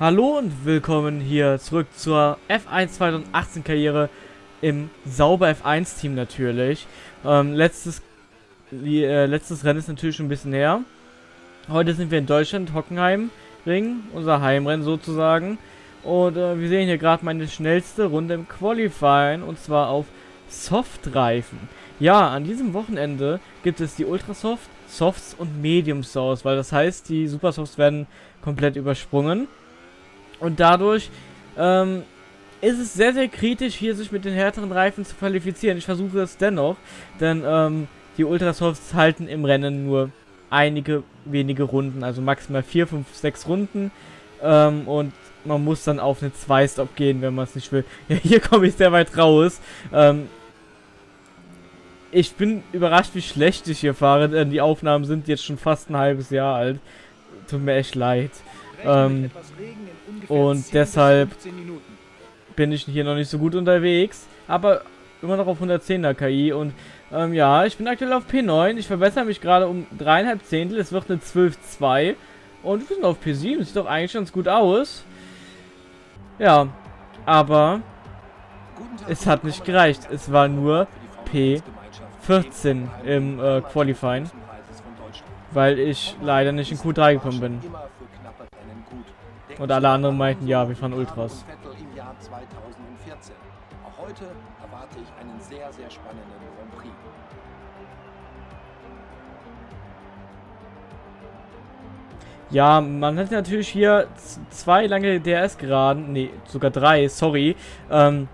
Hallo und willkommen hier zurück zur F1 2018 Karriere im Sauber F1 Team natürlich. Ähm, letztes, äh, letztes Rennen ist natürlich schon ein bisschen her. Heute sind wir in Deutschland, Hockenheim Ring, unser Heimrennen sozusagen. Und äh, wir sehen hier gerade meine schnellste Runde im Qualifying und zwar auf Softreifen. Ja, an diesem Wochenende gibt es die Ultrasoft, Softs und Medium Source, weil das heißt, die Supersofts werden komplett übersprungen. Und dadurch ähm, ist es sehr, sehr kritisch, hier sich mit den härteren Reifen zu qualifizieren. Ich versuche es dennoch, denn ähm, die Ultrasofts halten im Rennen nur einige wenige Runden, also maximal 4, 5, 6 Runden. Ähm, und man muss dann auf eine 2-Stop gehen, wenn man es nicht will. Ja, hier komme ich sehr weit raus. Ähm, ich bin überrascht, wie schlecht ich hier fahre, denn die Aufnahmen sind jetzt schon fast ein halbes Jahr alt. Tut mir echt leid. Ähm, und deshalb bin ich hier noch nicht so gut unterwegs. Aber immer noch auf 110er KI. Und ähm, ja, ich bin aktuell auf P9. Ich verbessere mich gerade um dreieinhalb Zehntel. Es wird eine 12.2. Und wir sind auf P7. Sieht doch eigentlich ganz gut aus. Ja, aber es hat nicht gereicht. Es war nur P14 im äh, Qualifying. Weil ich leider nicht in Q3 gekommen bin. Und alle anderen meinten, ja, wir fahren Ultras. Auch heute erwarte ich einen sehr, sehr spannenden Grand Prix. Ja, man hat natürlich hier zwei lange DRS-Geraden, nee, sogar drei, sorry, ähm,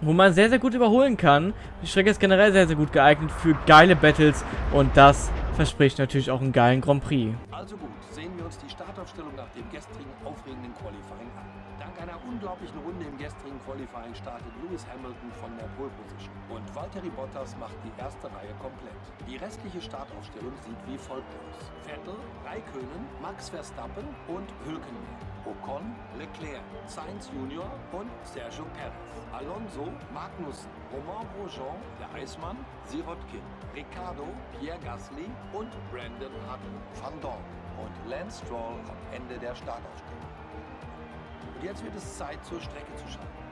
wo man sehr, sehr gut überholen kann. Die Strecke ist generell sehr, sehr gut geeignet für geile Battles und das verspricht natürlich auch einen geilen Grand Prix. Also gut, sehen wir uns die Startaufstellung nach dem gestrigen aufregenden Qualifying an. Dank einer unglaublichen Runde im gestrigen Qualifying startet Lewis Hamilton von der Pole Position und Valtteri Bottas macht die erste Reihe komplett. Die restliche Startaufstellung sieht wie folgt aus. Vettel, Raikönen, Max Verstappen und Hülkenberg. Ocon, Leclerc, Sainz Junior und Sergio Perez. Alonso, Magnussen, Romain Grosjean, der Eismann, Sirotkin, Ricardo, Pierre Gasly und Brandon Hutton. Van Dorn und Lance Stroll am Ende der Startaufstellung. Und jetzt wird es Zeit, zur Strecke zu schauen.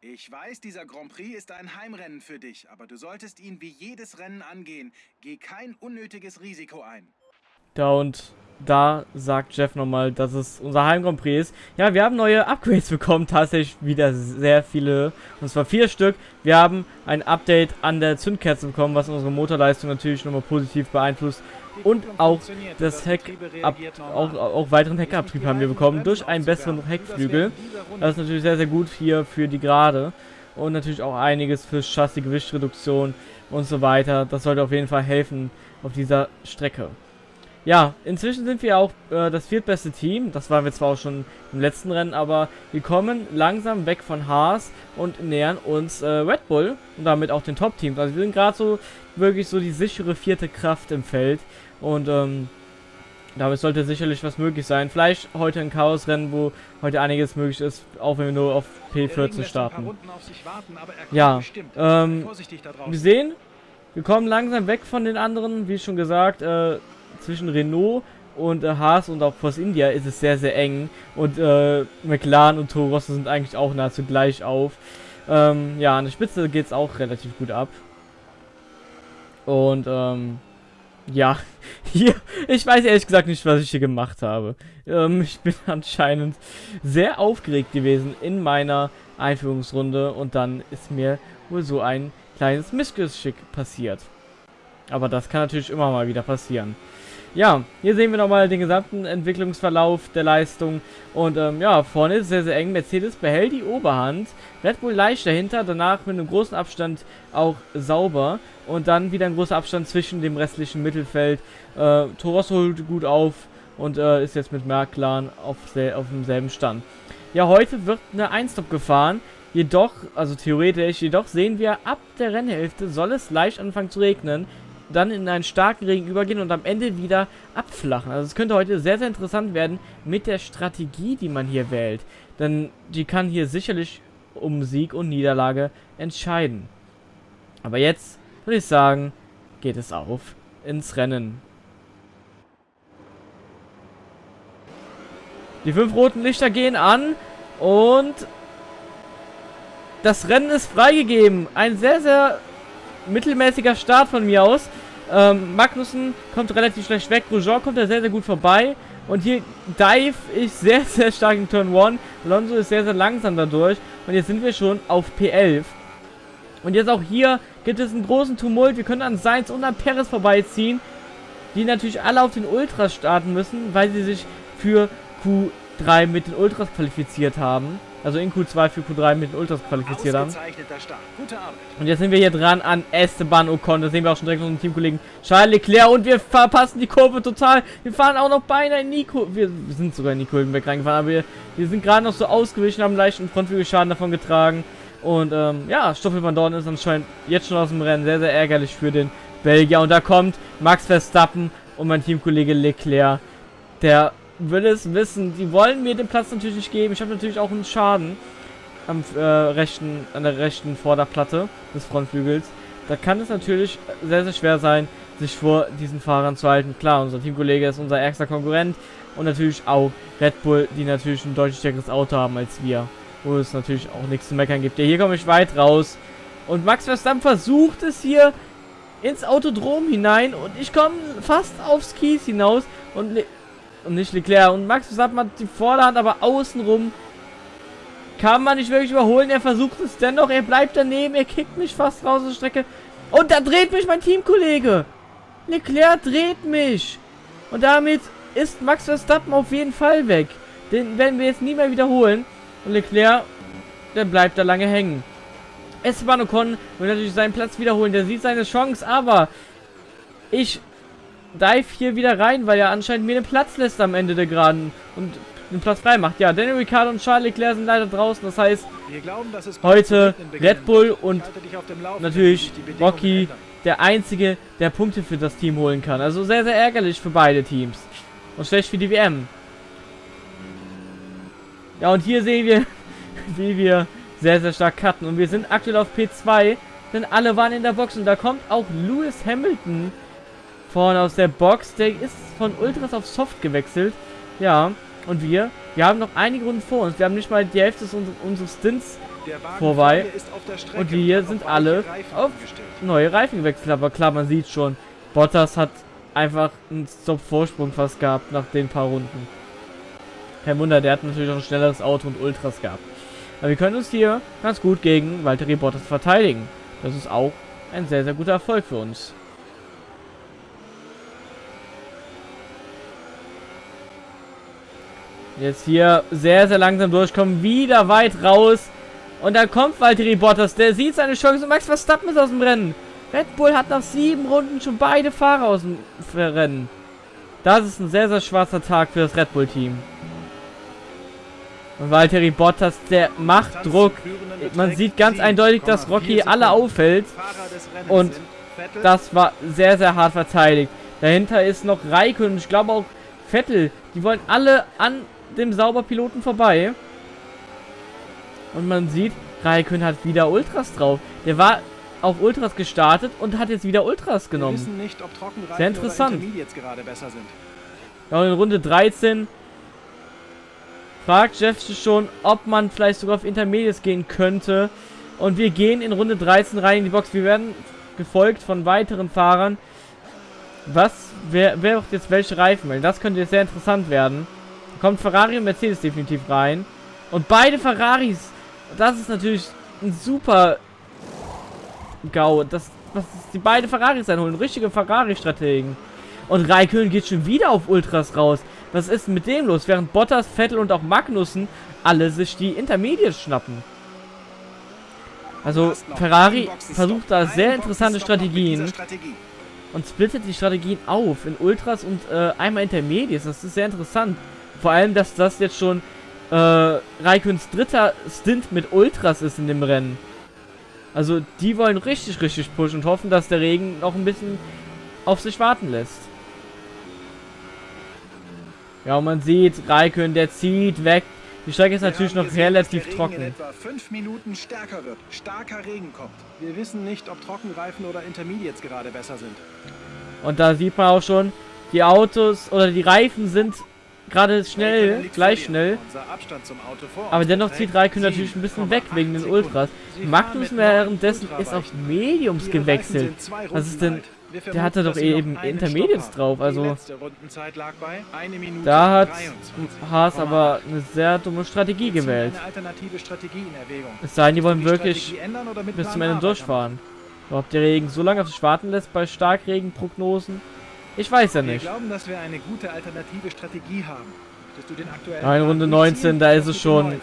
Ich weiß, dieser Grand Prix ist ein Heimrennen für dich, aber du solltest ihn wie jedes Rennen angehen. Geh kein unnötiges Risiko ein. Da und da sagt Jeff nochmal, dass es unser Heim Grand Prix ist. Ja, wir haben neue Upgrades bekommen, tatsächlich wieder sehr viele, und zwar vier Stück. Wir haben ein Update an der Zündkerze bekommen, was unsere Motorleistung natürlich nochmal positiv beeinflusst. Und auch das Heck, ab, auch, auch weiteren Heckabtrieb haben wir bekommen durch einen besseren Heckflügel. Das ist natürlich sehr, sehr gut hier für die Gerade. Und natürlich auch einiges für Chassis, Gewichtreduktion und so weiter. Das sollte auf jeden Fall helfen auf dieser Strecke. Ja, inzwischen sind wir auch äh, das viertbeste Team. Das waren wir zwar auch schon im letzten Rennen, aber wir kommen langsam weg von Haas und nähern uns äh, Red Bull und damit auch den Top-Teams. Also wir sind gerade so wirklich so die sichere vierte Kraft im Feld und ähm, damit sollte sicherlich was möglich sein. Vielleicht heute ein Chaos-Rennen, wo heute einiges möglich ist, auch wenn wir nur auf P14 starten. Ja, ähm, wir sehen, wir kommen langsam weg von den anderen, wie schon gesagt, äh, zwischen Renault und äh, Haas und auch Force India ist es sehr, sehr eng. Und äh, McLaren und Toro Rosso sind eigentlich auch nahezu gleich auf. Ähm, ja, an der Spitze geht es auch relativ gut ab. Und, ähm, ja, hier, ich weiß ehrlich gesagt nicht, was ich hier gemacht habe. Ähm, ich bin anscheinend sehr aufgeregt gewesen in meiner Einführungsrunde und dann ist mir wohl so ein kleines Missgeschick passiert. Aber das kann natürlich immer mal wieder passieren. Ja, hier sehen wir nochmal den gesamten Entwicklungsverlauf der Leistung. Und ähm, ja, vorne ist es sehr, sehr eng. Mercedes behält die Oberhand. Red Bull leicht dahinter, danach mit einem großen Abstand auch sauber. Und dann wieder ein großer Abstand zwischen dem restlichen Mittelfeld. Äh, Toros holt gut auf und äh, ist jetzt mit McLaren auf, auf demselben Stand. Ja, heute wird eine Einstop gefahren. Jedoch, also theoretisch, jedoch sehen wir, ab der Rennhälfte soll es leicht anfangen zu regnen dann in einen starken Regen übergehen und am Ende wieder abflachen. Also es könnte heute sehr, sehr interessant werden mit der Strategie, die man hier wählt. Denn die kann hier sicherlich um Sieg und Niederlage entscheiden. Aber jetzt würde ich sagen, geht es auf ins Rennen. Die fünf roten Lichter gehen an und das Rennen ist freigegeben. Ein sehr, sehr mittelmäßiger Start von mir aus. Ähm, Magnussen kommt relativ schlecht weg. Grosjean kommt da sehr, sehr gut vorbei. Und hier dive ich sehr, sehr stark in Turn 1. Alonso ist sehr, sehr langsam dadurch. Und jetzt sind wir schon auf P11. Und jetzt auch hier gibt es einen großen Tumult. Wir können an Sainz und an Perez vorbeiziehen. Die natürlich alle auf den Ultras starten müssen, weil sie sich für Q3 mit den Ultras qualifiziert haben. Also in Q2 für Q3 mit den Ultras qualifiziert haben. Und jetzt sind wir hier dran an Esteban Ocon. Das sehen wir auch schon direkt von unserem Teamkollegen Charles Leclerc. Und wir verpassen die Kurve total. Wir fahren auch noch beinahe in Nico. Wir sind sogar in die Kurven reingefahren. Aber wir, wir sind gerade noch so ausgewichen, haben leichten Frontflügelschaden davon getragen. Und ähm, ja, Stoffel van Dorn ist anscheinend jetzt schon aus dem Rennen. Sehr, sehr ärgerlich für den Belgier. Und da kommt Max Verstappen und mein Teamkollege Leclerc. Der will es wissen. Die wollen mir den Platz natürlich nicht geben. Ich habe natürlich auch einen Schaden am äh, rechten, an der rechten Vorderplatte des Frontflügels. Da kann es natürlich sehr, sehr schwer sein, sich vor diesen Fahrern zu halten. Klar, unser Teamkollege ist unser ärgster Konkurrent und natürlich auch Red Bull, die natürlich ein deutlich stärkeres Auto haben als wir. Wo es natürlich auch nichts zu meckern gibt. Ja, hier komme ich weit raus. Und Max Verstappen versucht es hier ins Autodrom hinein und ich komme fast aufs Kies hinaus und und nicht Leclerc. Und Max Verstappen hat die Vorderhand, aber außenrum kann man nicht wirklich überholen. Er versucht es dennoch. Er bleibt daneben. Er kickt mich fast raus aus der Strecke. Und da dreht mich mein Teamkollege. Leclerc dreht mich. Und damit ist Max Verstappen auf jeden Fall weg. Den werden wir jetzt nie mehr wiederholen. Und Leclerc, der bleibt da lange hängen. Esteban Ocon will natürlich seinen Platz wiederholen. Der sieht seine Chance, aber ich dive hier wieder rein, weil er anscheinend mir den Platz lässt am Ende der Geraden und den Platz frei macht. Ja, Daniel Ricciardo und Charles Leclerc sind leider draußen. Das heißt, glauben, heute Red Bull und natürlich Rocky der Einzige, der Punkte für das Team holen kann. Also sehr, sehr ärgerlich für beide Teams. Und schlecht für die WM. Ja, und hier sehen wir, wie wir sehr, sehr stark cutten. Und wir sind aktuell auf P2, denn alle waren in der Box. Und da kommt auch Lewis Hamilton vorne aus der Box. Der ist von Ultras auf Soft gewechselt. Ja, und wir, wir haben noch einige Runden vor uns. Wir haben nicht mal die Hälfte unseres Stints vorbei. Und wir sind alle auf neue Reifen gewechselt. Aber klar, man sieht schon, Bottas hat einfach einen Stop-Vorsprung fast gehabt nach den paar Runden. Kein Wunder, der hat natürlich auch ein schnelleres Auto und Ultras gehabt. Aber wir können uns hier ganz gut gegen Valtteri Bottas verteidigen. Das ist auch ein sehr, sehr guter Erfolg für uns. Jetzt hier sehr, sehr langsam durchkommen. Wieder weit raus. Und dann kommt Valtteri Bottas. Der sieht seine Chance. Und Max Verstappen ist aus dem Rennen. Red Bull hat nach sieben Runden schon beide Fahrer aus dem Rennen. Das ist ein sehr, sehr schwarzer Tag für das Red Bull-Team. Und Valtteri Bottas, der macht Druck. Man sieht ganz eindeutig, dass Rocky alle auffällt. Und das war sehr, sehr hart verteidigt. Dahinter ist noch Raikön. Ich glaube auch Vettel. Die wollen alle an dem Sauberpiloten vorbei. Und man sieht, Raikön hat wieder Ultras drauf. Der war auf Ultras gestartet und hat jetzt wieder Ultras genommen. Nicht, Sehr interessant. Ja, und in Runde 13 fragt Jeff schon, ob man vielleicht sogar auf Intermediates gehen könnte. Und wir gehen in Runde 13 rein in die Box. Wir werden gefolgt von weiteren Fahrern. Was, wer, wer macht jetzt welche Reifen? Das könnte jetzt sehr interessant werden kommt Ferrari und Mercedes definitiv rein. Und beide Ferraris, das ist natürlich ein super GAU. Das, was die beide Ferraris einholen. Richtige Ferrari-Strategen. Und Raikön geht schon wieder auf Ultras raus. Was ist mit dem los? Während Bottas, Vettel und auch Magnussen alle sich die Intermediates schnappen. Also Ferrari versucht da sehr interessante Strategien und splittet die Strategien auf in Ultras und äh, einmal Intermediates. Das ist sehr interessant. Vor allem, dass das jetzt schon äh, Raiköns dritter Stint mit Ultras ist in dem Rennen. Also die wollen richtig, richtig pushen und hoffen, dass der Regen noch ein bisschen auf sich warten lässt. Ja, und man sieht, Raikön, der zieht weg. Die Strecke ist natürlich noch gesehen, relativ trocken. etwa fünf Minuten stärker wird. Starker Regen kommt. Wir wissen nicht, ob Trockenreifen oder Intermediates gerade besser sind. Und da sieht man auch schon, die Autos oder die Reifen sind gerade schnell, gleich schnell. Aber dennoch zieht Raikön natürlich ein bisschen weg wegen den Ultras. Magnus währenddessen ist auf Mediums gewechselt. Was ist denn... Der hatte doch eben Intermediates drauf, also da hat Haas aber eine sehr dumme Strategie gewählt. Es sei denn, die wollen wirklich bis zum Ende durchfahren. Ob der Regen so lange auf sich warten lässt bei Starkregenprognosen, ich weiß ja nicht. Wir glauben, dass wir eine gute alternative Strategie haben. Du den aktuellen Runde 19, da ist es schon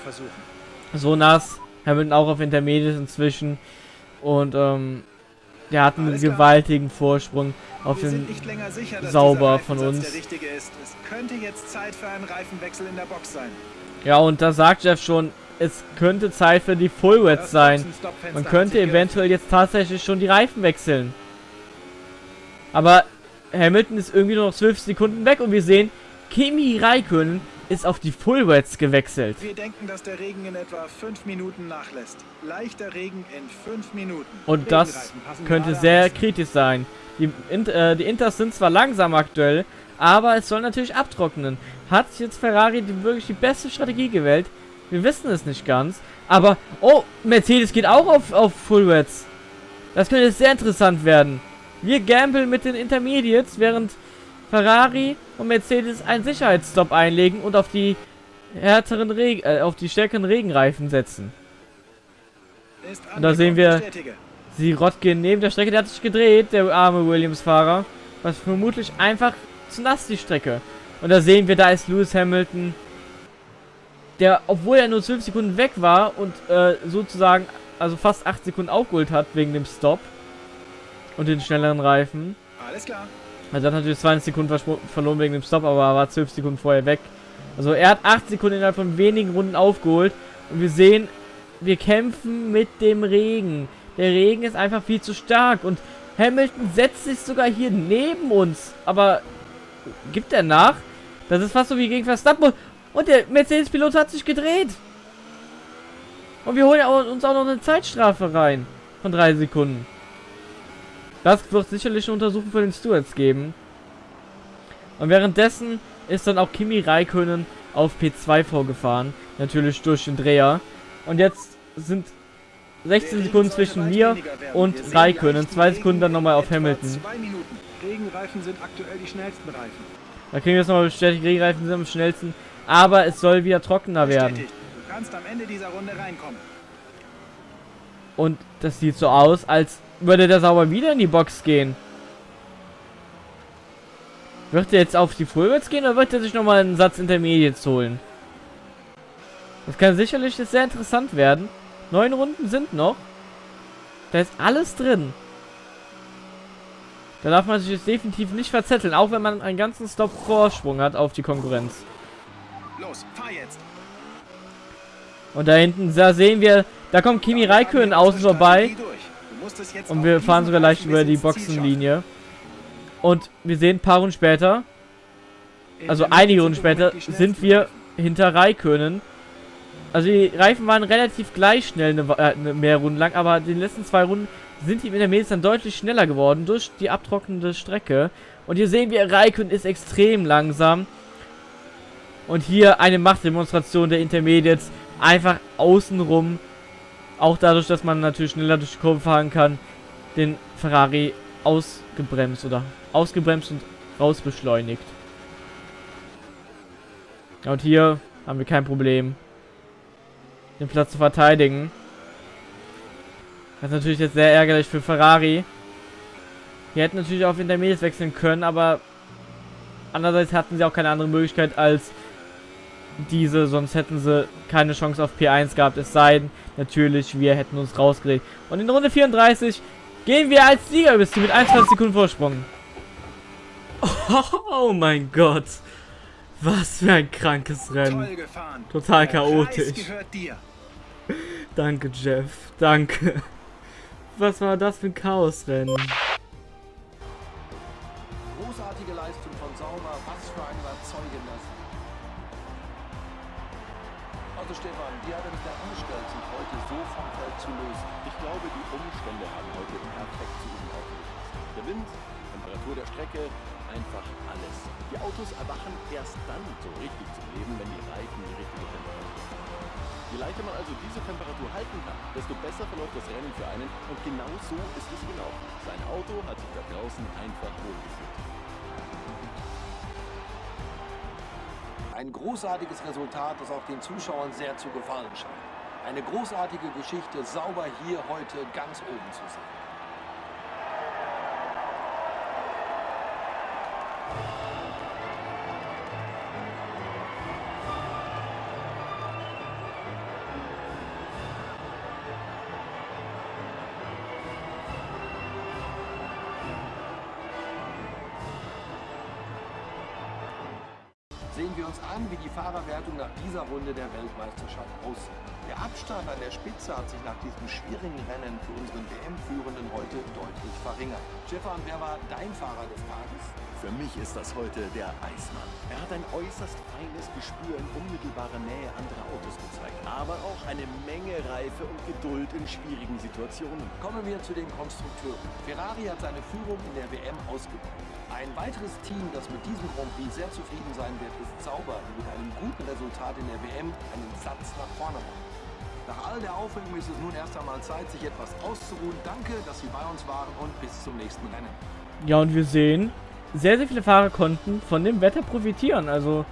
so nass. Hamilton auch auf Intermediate inzwischen. Und ähm, der hat einen gewaltigen Vorsprung auf den sicher, Sauber von uns. Ja, und da sagt Jeff schon, es könnte Zeit für die Fullwets sein. Man könnte eventuell jetzt tatsächlich schon die Reifen wechseln. Aber Hamilton ist irgendwie nur noch 12 Sekunden weg und wir sehen, Kimi Raikkonen ist auf die Fullwets gewechselt. Wir denken, dass der Regen in etwa 5 Minuten nachlässt. Leichter Regen in 5 Minuten. Und das könnte sehr kritisch sein. Die, äh, die Inters sind zwar langsam aktuell, aber es soll natürlich abtrocknen. Hat jetzt Ferrari die, wirklich die beste Strategie gewählt? Wir wissen es nicht ganz. Aber, oh, Mercedes geht auch auf, auf Fullwets. Das könnte sehr interessant werden. Wir gambeln mit den Intermediates, während Ferrari und Mercedes einen Sicherheitsstopp einlegen und auf die härteren Regen, äh, auf die stärkeren Regenreifen setzen. Und da sehen wir sie Rotkin neben der Strecke, der hat sich gedreht, der arme Williams-Fahrer. Was vermutlich einfach zu nass die Strecke. Und da sehen wir, da ist Lewis Hamilton, der, obwohl er nur 12 Sekunden weg war und äh, sozusagen, also fast 8 Sekunden aufgeholt hat wegen dem Stop und den schnelleren Reifen. Alles klar. Also hat natürlich 20 Sekunden verloren wegen dem Stop, aber er war 12 Sekunden vorher weg. Also er hat 8 Sekunden innerhalb von wenigen Runden aufgeholt. Und wir sehen, wir kämpfen mit dem Regen. Der Regen ist einfach viel zu stark. Und Hamilton setzt sich sogar hier neben uns. Aber gibt er nach? Das ist fast so wie gegen Verstappen. Und der Mercedes-Pilot hat sich gedreht. Und wir holen uns auch noch eine Zeitstrafe rein. Von 3 Sekunden. Das wird sicherlich eine Untersuchung für den Stewards geben. Und währenddessen ist dann auch Kimi Raikönen auf P2 vorgefahren. Natürlich durch den Dreher. Und jetzt sind 16 Sekunden zwischen mir und Raikönen. Zwei Sekunden dann nochmal auf Hamilton. Regenreifen sind aktuell die schnellsten Reifen. Da kriegen wir jetzt nochmal bestätigt, Regenreifen sind am schnellsten. Aber es soll wieder trockener werden. Du kannst am Ende dieser Runde reinkommen. Und das sieht so aus, als würde der sauber wieder in die Box gehen. Wird er jetzt auf die Fullwärts gehen oder wird er sich nochmal einen Satz Intermediates holen? Das kann sicherlich sehr interessant werden. Neun Runden sind noch. Da ist alles drin. Da darf man sich jetzt definitiv nicht verzetteln, auch wenn man einen ganzen Stop Vorsprung hat auf die Konkurrenz. Los, fahr jetzt. Und da hinten, da sehen wir, da kommt Kimi Raikkonen außen vorbei. Und wir fahren sogar leicht über die Boxenlinie. Und wir sehen ein paar Runden später, also einige Runden später, sind wir hinter Raikönen. Also die Reifen waren relativ gleich schnell eine, äh, eine mehr Runden lang, aber die letzten zwei Runden sind die Intermediates dann deutlich schneller geworden durch die abtrocknende Strecke. Und hier sehen wir, Raikön ist extrem langsam. Und hier eine Machtdemonstration der Intermediates. Einfach außenrum auch dadurch, dass man natürlich schneller durch die Kurve fahren kann, den Ferrari ausgebremst oder ausgebremst und rausbeschleunigt. Und hier haben wir kein Problem, den Platz zu verteidigen. Das ist natürlich jetzt sehr ärgerlich für Ferrari. Die hätten natürlich auf Intermediates wechseln können, aber andererseits hatten sie auch keine andere Möglichkeit als diese, sonst hätten sie keine Chance auf P1 gehabt. Es sei denn, natürlich, wir hätten uns rausgelegt. Und in Runde 34 gehen wir als Sieger bis mit 21 Sekunden Vorsprung. Oh, oh, mein Gott. Was für ein krankes Rennen. Total chaotisch. Danke, Jeff. Danke. Was war das für ein Chaosrennen? Großartige Leistung von Sauber. Was für ein Stefan, wie hat er sich da angestellt, sich heute so vom Feld zu lösen? Ich glaube, die Umstände haben heute perfekt zu ihm aufgepasst. Der Wind, Temperatur der Strecke, einfach alles. Die Autos erwachen erst dann so richtig zum Leben, wenn die Reifen die richtige Temperatur haben. Je leichter man also diese Temperatur halten kann, desto besser verläuft das Rennen für einen und genau so ist es gelaufen. Sein Auto hat sich da draußen einfach wohlgefühlt. Ein großartiges Resultat, das auch den Zuschauern sehr zu gefallen scheint. Eine großartige Geschichte, sauber hier heute ganz oben zu sehen. Sehen wir uns an, wie die Fahrerwertung nach dieser Runde der Weltmeisterschaft aussieht. Der Abstand an der Spitze hat sich nach diesem schwierigen Rennen für unseren WM-Führenden heute deutlich verringert. Stefan, wer war dein Fahrer des Tages? Für mich ist das heute der Eismann. Er hat ein äußerst feines Gespür in unmittelbarer Nähe anderer Autos gezeigt, aber auch eine Menge Reife und Geduld in schwierigen Situationen. Kommen wir zu den Konstrukteuren. Ferrari hat seine Führung in der WM ausgebaut. Ein weiteres Team, das mit diesem Grand Prix sehr zufrieden sein wird, ist Sauber, die mit einem guten Resultat in der WM einen Satz nach vorne machen. Nach all der Aufregung ist es nun erst einmal Zeit, sich etwas auszuruhen. Danke, dass Sie bei uns waren und bis zum nächsten Rennen. Ja, und wir sehen, sehr, sehr viele Fahrer konnten von dem Wetter profitieren. Also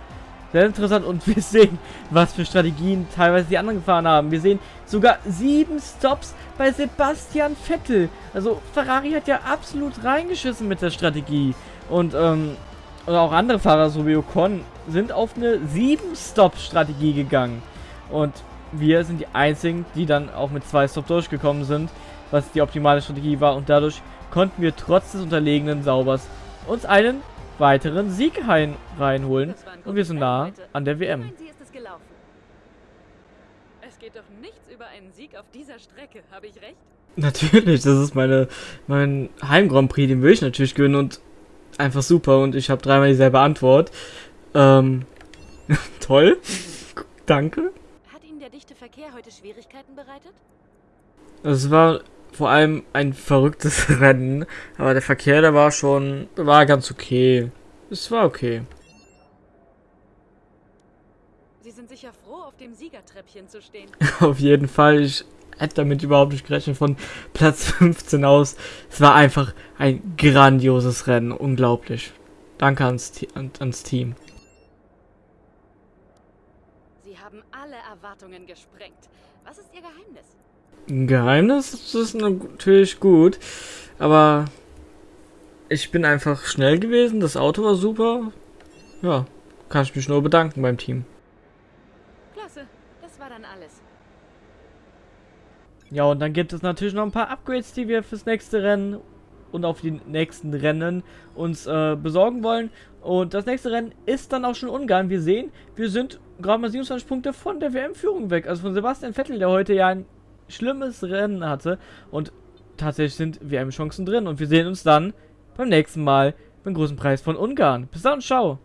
sehr interessant. Und wir sehen, was für Strategien teilweise die anderen gefahren haben. Wir sehen sogar sieben Stops bei Sebastian Vettel. Also Ferrari hat ja absolut reingeschissen mit der Strategie. Und, ähm, oder auch andere Fahrer, so wie Ocon, sind auf eine sieben stop strategie gegangen. Und wir sind die einzigen, die dann auch mit zwei Stop durchgekommen sind, was die optimale Strategie war. Und dadurch konnten wir trotz des unterlegenen Saubers uns einen weiteren Sieg rein, reinholen. Und wir sind nah an der WM. Es geht doch nichts über einen Sieg auf dieser Strecke, habe ich recht? Natürlich, das ist meine, mein Heim Grand Prix, den will ich natürlich gewinnen und einfach super und ich habe dreimal dieselbe Antwort. Ähm, toll. Danke. Hat Ihnen der dichte Verkehr heute Schwierigkeiten bereitet? Es war vor allem ein verrücktes Rennen. Aber der Verkehr, der war schon, war ganz okay. Es war okay. Sie sind sicher froh, auf dem Siegertreppchen zu stehen. auf jeden Fall. Ich hätte damit überhaupt nicht gerechnet von Platz 15 aus. Es war einfach ein grandioses Rennen. Unglaublich. Danke ans, ans Team. Sie haben alle Erwartungen gesprengt. Was ist Ihr Geheimnis? Ein Geheimnis ist natürlich gut, aber ich bin einfach schnell gewesen, das Auto war super. Ja, kann ich mich nur bedanken beim Team. Klasse, das war dann alles. Ja, und dann gibt es natürlich noch ein paar Upgrades, die wir fürs nächste Rennen und auf die nächsten Rennen uns äh, besorgen wollen. Und das nächste Rennen ist dann auch schon Ungarn. Wir sehen, wir sind gerade mal 27 Punkte von der WM-Führung weg. Also von Sebastian Vettel, der heute ja ein schlimmes Rennen hatte. Und tatsächlich sind WM-Chancen drin. Und wir sehen uns dann beim nächsten Mal beim großen Preis von Ungarn. Bis dann, ciao.